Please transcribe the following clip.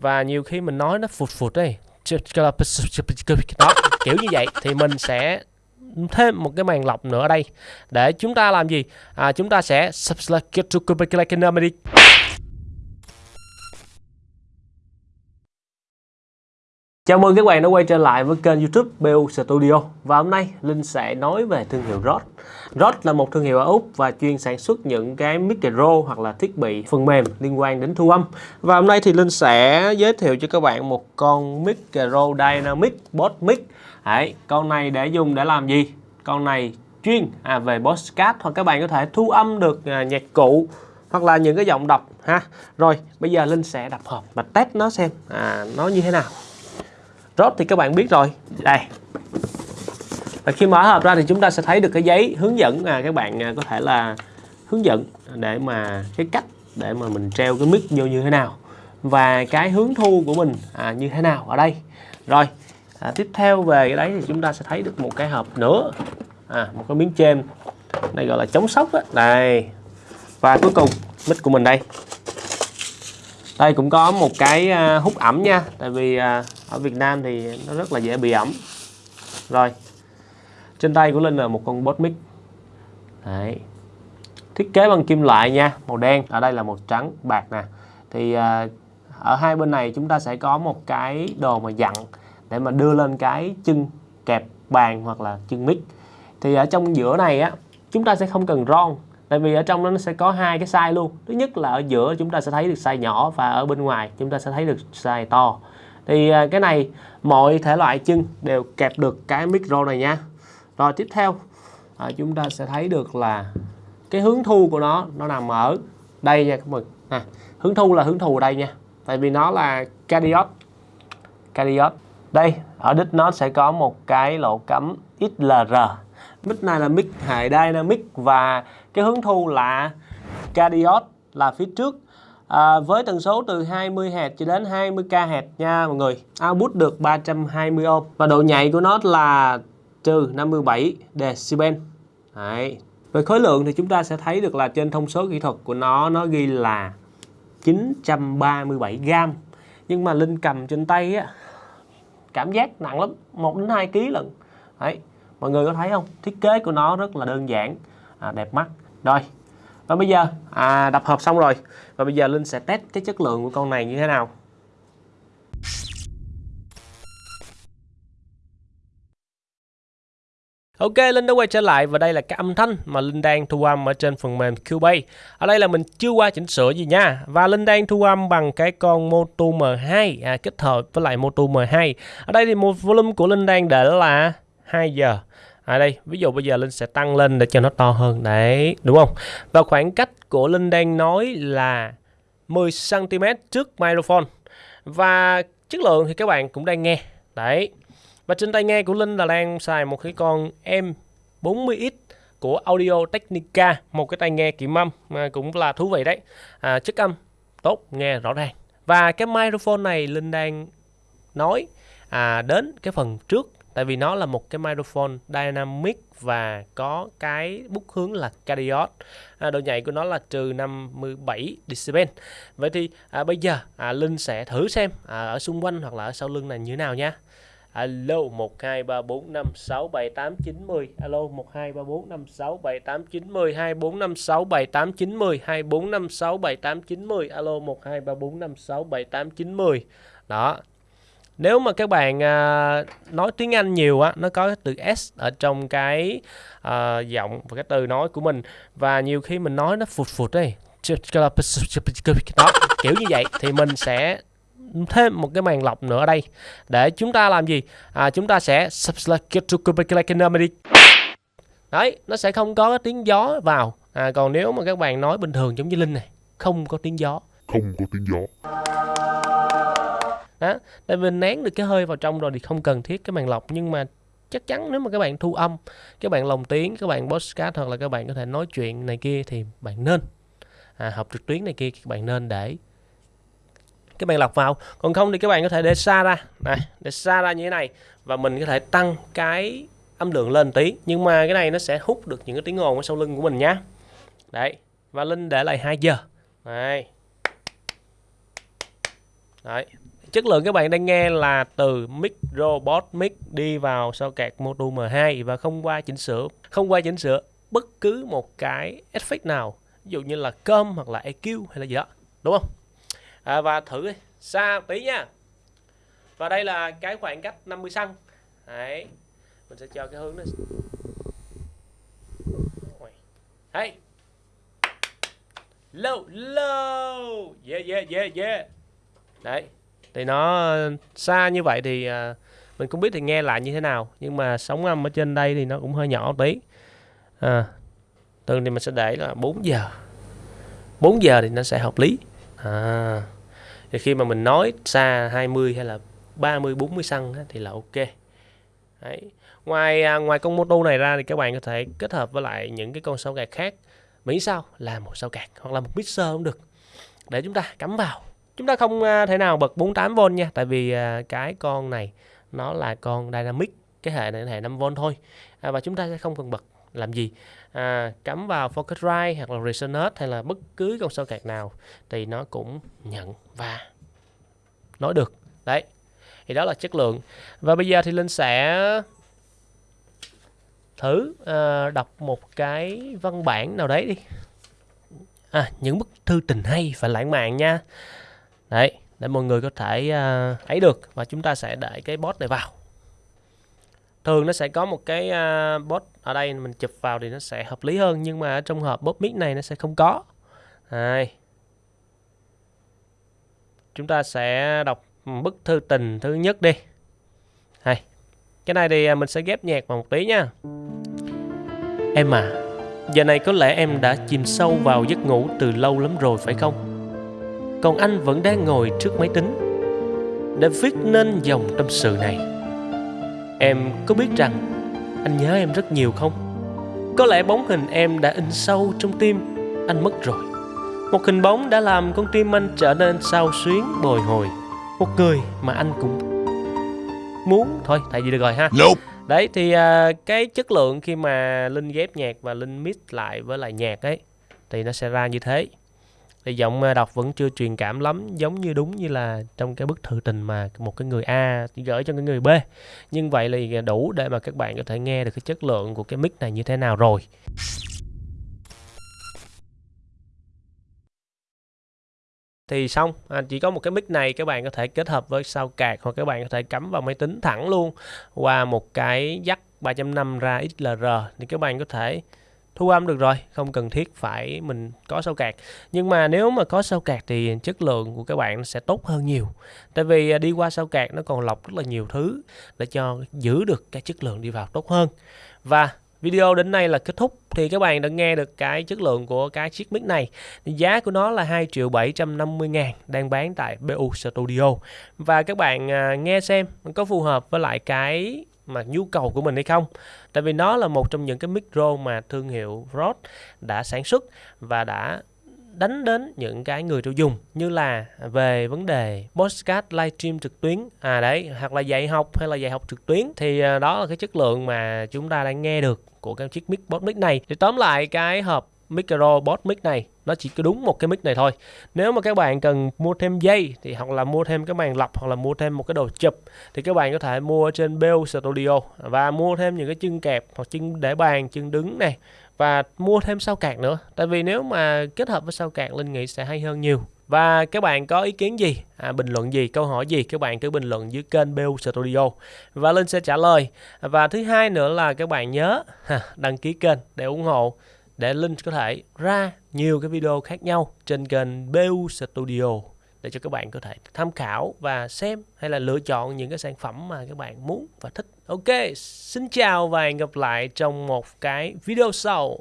và nhiều khi mình nói nó phụt phụt đây đó kiểu như vậy. Thì mình sẽ thêm một cái màn lọc nữa ở đây để chúng ta làm gì? À, chúng ta sẽ subscribe to Chào mừng các bạn đã quay trở lại với kênh youtube BU Studio. Và hôm nay Linh sẽ nói về thương hiệu Rode Rode là một thương hiệu ở Úc và chuyên sản xuất những cái micro hoặc là thiết bị phần mềm liên quan đến thu âm. Và hôm nay thì Linh sẽ giới thiệu cho các bạn một con micro dynamic boss mic. Đấy, Con này để dùng để làm gì? Con này chuyên à, về podcast hoặc các bạn có thể thu âm được à, nhạc cụ hoặc là những cái giọng đọc ha. Rồi bây giờ Linh sẽ đập hộp và test nó xem à, nó như thế nào. Rốt thì các bạn biết rồi. Đây. Và khi mở hộp ra thì chúng ta sẽ thấy được cái giấy hướng dẫn à, các bạn à, có thể là hướng dẫn để mà cái cách để mà mình treo cái mic vô như thế nào và cái hướng thu của mình à, như thế nào ở đây. Rồi à, tiếp theo về cái đấy thì chúng ta sẽ thấy được một cái hộp nữa. À, một cái miếng chêm này gọi là chống sốc đó. đây. Và cuối cùng mic của mình đây. Đây cũng có một cái à, hút ẩm nha. Tại vì à, ở Việt Nam thì nó rất là dễ bị ẩm. Rồi trên tay của Linh là một con bot mic Đấy. thiết kế bằng kim loại nha màu đen. Ở đây là màu trắng bạc nè. Thì à, ở hai bên này chúng ta sẽ có một cái đồ mà dặn để mà đưa lên cái chân kẹp bàn hoặc là chân mic. Thì ở trong giữa này á chúng ta sẽ không cần ron tại vì ở trong nó sẽ có hai cái size luôn. Thứ nhất là ở giữa chúng ta sẽ thấy được size nhỏ và ở bên ngoài chúng ta sẽ thấy được size to thì à, cái này mọi thể loại chân đều kẹp được cái micro này nha. Rồi tiếp theo à, chúng ta sẽ thấy được là cái hướng thu của nó nó nằm ở đây nha các bạn. À, hướng thu là hướng thu ở đây nha. Tại vì nó là cardioid cardioid đây ở đích nó sẽ có một cái lỗ cắm XLR mic này là mic hệ dynamic và cái hướng thu là cardioid là phía trước à, với tần số từ 20 Hz cho đến 20 kHz nha mọi người. Output được 320 ohm và độ nhạy của nó là trừ 57 decibel. Đấy. về khối lượng thì chúng ta sẽ thấy được là trên thông số kỹ thuật của nó nó ghi là 937 gram nhưng mà Linh cầm trên tay á cảm giác nặng lắm 1 đến 2 kg lần Đấy. mọi người có thấy không? Thiết kế của nó rất là đơn giản. À, đẹp mắt. Rồi và bây giờ à, đập hộp xong rồi và bây giờ Linh sẽ test cái chất lượng của con này như thế nào Ok, Linh đã quay trở lại và đây là cái âm thanh mà Linh đang thu âm ở trên phần mềm Cubase. Ở đây là mình chưa qua chỉnh sửa gì nha. Và Linh đang thu âm bằng cái con Moto M2 à, kết hợp với lại Moto M2. Ở đây thì một volume của Linh đang để là 2 giờ à đây ví dụ bây giờ linh sẽ tăng lên để cho nó to hơn. Đấy đúng không? Và khoảng cách của linh đang nói là 10 cm trước microphone. Và chất lượng thì các bạn cũng đang nghe. Đấy. Và trên tai nghe của linh là đang xài một cái con M40X của Audio Technica một cái tai nghe kiểm âm mà cũng là thú vị đấy. À, chất âm tốt nghe rõ ràng. Và cái microphone này linh đang nói à, đến cái phần trước tại vì nó là một cái microphone dynamic và có cái bút hướng là cardioid à, độ nhạy của nó là trừ 57 decibel. Vậy thì à, bây giờ à, Linh sẽ thử xem à, ở xung quanh hoặc là ở sau lưng này như thế nào nha. Alo 1 2 3 4 5 6 7 8 9 10 Alo một hai ba bốn năm sáu bảy tám chín mười hai bốn năm sáu bảy tám chín mười hai bốn năm sáu bảy tám chín mười. Alo 1 2 3 4 5 6 7 8 9 10 Đó nếu mà các bạn à, nói tiếng Anh nhiều á nó có cái từ s ở trong cái à, giọng và cái từ nói của mình. Và nhiều khi mình nói nó phụt phụt đây đó kiểu như vậy thì mình sẽ thêm một cái màn lọc nữa ở đây. Để chúng ta làm gì? À, chúng ta sẽ đấy nó sẽ không có tiếng gió vào. À, còn nếu mà các bạn nói bình thường giống như linh này không có tiếng gió. Không có tiếng gió đó tại vì nén được cái hơi vào trong rồi thì không cần thiết cái màn lọc. Nhưng mà chắc chắn nếu mà các bạn thu âm các bạn lồng tiếng các bạn podcast hoặc là các bạn có thể nói chuyện này kia thì bạn nên à, học trực tuyến này kia các bạn nên để cái màn lọc vào. Còn không thì các bạn có thể để xa ra. Này để xa ra như thế này và mình có thể tăng cái âm lượng lên tí. Nhưng mà cái này nó sẽ hút được những cái tiếng ồn ở sau lưng của mình nhá. Đấy và linh để lại 2 giờ. Đấy đấy chất lượng các bạn đang nghe là từ mic robot mic đi vào sau cạc module M2 và không qua chỉnh sửa không qua chỉnh sửa bất cứ một cái effect nào ví dụ như là cơm hoặc là EQ hay là gì đó đúng không? À, và thử xa tí nha. Và đây là cái khoảng cách 50 cm đấy mình sẽ cho cái hướng nó đấy low low. Yeah yeah yeah yeah. Đấy thì nó ờ, xa như vậy thì ờ, mình không biết thì nghe lại như thế nào. Nhưng mà sóng âm ở trên đây thì nó cũng hơi nhỏ một tí. À, thường thì mình sẽ để là 4 giờ. 4 giờ thì nó sẽ hợp lý. À, thì khi mà mình nói xa 20 hay là 30 40 xăng thì là ok. Đấy. ngoài à, ngoài con mô tô này ra thì các bạn có thể kết hợp với lại những cái con sao gạt khác. Miễn sao là một sao gạt hoặc là một mixer cũng được. Để chúng ta cắm vào chúng ta không à, thể nào bật 48V nha tại vì à, cái con này nó là con dynamic cái hệ này hệ 5V thôi. À, và chúng ta sẽ không cần bật làm gì. À, cắm vào Focusrite hoặc là Resonate hay là bất cứ con sao cạc nào thì nó cũng nhận và nói được. Đấy thì đó là chất lượng. Và bây giờ thì linh sẽ thử uh, đọc một cái văn bản nào đấy đi. À, những bức thư tình hay và lãng mạn nha đấy để mọi người có thể à, uh, ấy được và chúng ta sẽ để cái bot này vào. Thường nó sẽ có một cái uh, bot ở đây mình chụp vào thì nó sẽ hợp lý hơn nhưng mà trong hộp bot mic này nó sẽ không có. Đây chúng ta sẽ đọc bức thư tình thứ nhất đi. Đây, cái này thì à, mình sẽ ghép nhạc vào một tí nha. Em à giờ này có lẽ em đã chìm sâu vào giấc ngủ từ lâu lắm rồi phải không? Còn anh vẫn đang ngồi trước máy tính. Để viết nên dòng tâm sự này. Em có biết rằng anh nhớ em rất nhiều không? Có lẽ bóng hình em đã in sâu trong tim anh mất rồi. Một hình bóng đã làm con tim anh trở nên sao xuyến bồi hồi. Một người mà anh cũng muốn. Thôi tại vì được rồi ha. Nope. đấy thì uh, cái chất lượng khi mà linh ghép nhạc và linh mix lại với lại nhạc ấy thì nó sẽ ra như thế thì giọng ờ, đọc vẫn chưa truyền cảm lắm giống như đúng như là trong cái bức thư tình mà một cái người A gửi cho cái người B. Nhưng vậy là ờ, đủ để mà các bạn có thể nghe được cái chất lượng của cái mic này như thế nào rồi. Thì xong à, chỉ có một cái mic này các bạn có thể kết hợp với sao cạc hoặc các bạn có thể cắm vào máy tính thẳng luôn. Qua một cái jack 3.5 ra XLR thì các bạn có thể thu âm được rồi, không cần thiết phải mình có sao cạc nhưng mà nếu mà có sao cạc thì chất lượng của các bạn sẽ tốt hơn nhiều tại vì à, đi qua sao cạc nó còn lọc rất là nhiều thứ để cho giữ được cái chất lượng đi vào tốt hơn và Video đến đây là kết thúc thì các bạn đã nghe được cái chất lượng của cái chiếc mic này. Giá của nó là 2 triệu 750 ngàn, đang bán tại BU Studio. Và các bạn à, nghe xem có phù hợp với lại cái mà nhu cầu của mình hay không. Tại vì nó là một trong những cái micro mà thương hiệu Rode đã sản xuất và đã đánh đến những cái người tiêu dùng, như là về vấn đề podcast livestream trực tuyến. À đấy, hoặc là dạy học hay là dạy học trực tuyến. Thì à, đó là cái chất lượng mà chúng ta đang nghe được của cái chiếc mic bot mic này. Thì tóm lại, cái hộp micro bot mic này. Nó chỉ có đúng một cái mic này thôi. Nếu mà các bạn cần mua thêm dây thì hoặc là mua thêm cái màn lọc hoặc là mua thêm một cái đồ chụp thì các bạn có thể mua trên Bell Studio và mua thêm những cái chân kẹp hoặc chân để bàn chân đứng này. Và mua thêm sao cạc nữa. Tại vì nếu mà kết hợp với sao cạc linh nghĩ sẽ hay hơn nhiều. Và các bạn có ý kiến gì? À, bình luận gì? Câu hỏi gì? Các bạn cứ bình luận dưới kênh BU Studio. Và linh sẽ trả lời. Và thứ hai nữa là các bạn nhớ đăng ký kênh để ủng hộ để linh có thể ra nhiều cái video khác nhau trên kênh BU Studio để cho các bạn có thể tham khảo và xem hay là lựa chọn những cái sản phẩm mà các bạn muốn và thích. Ok, xin chào và hẹn gặp lại trong một cái video sau.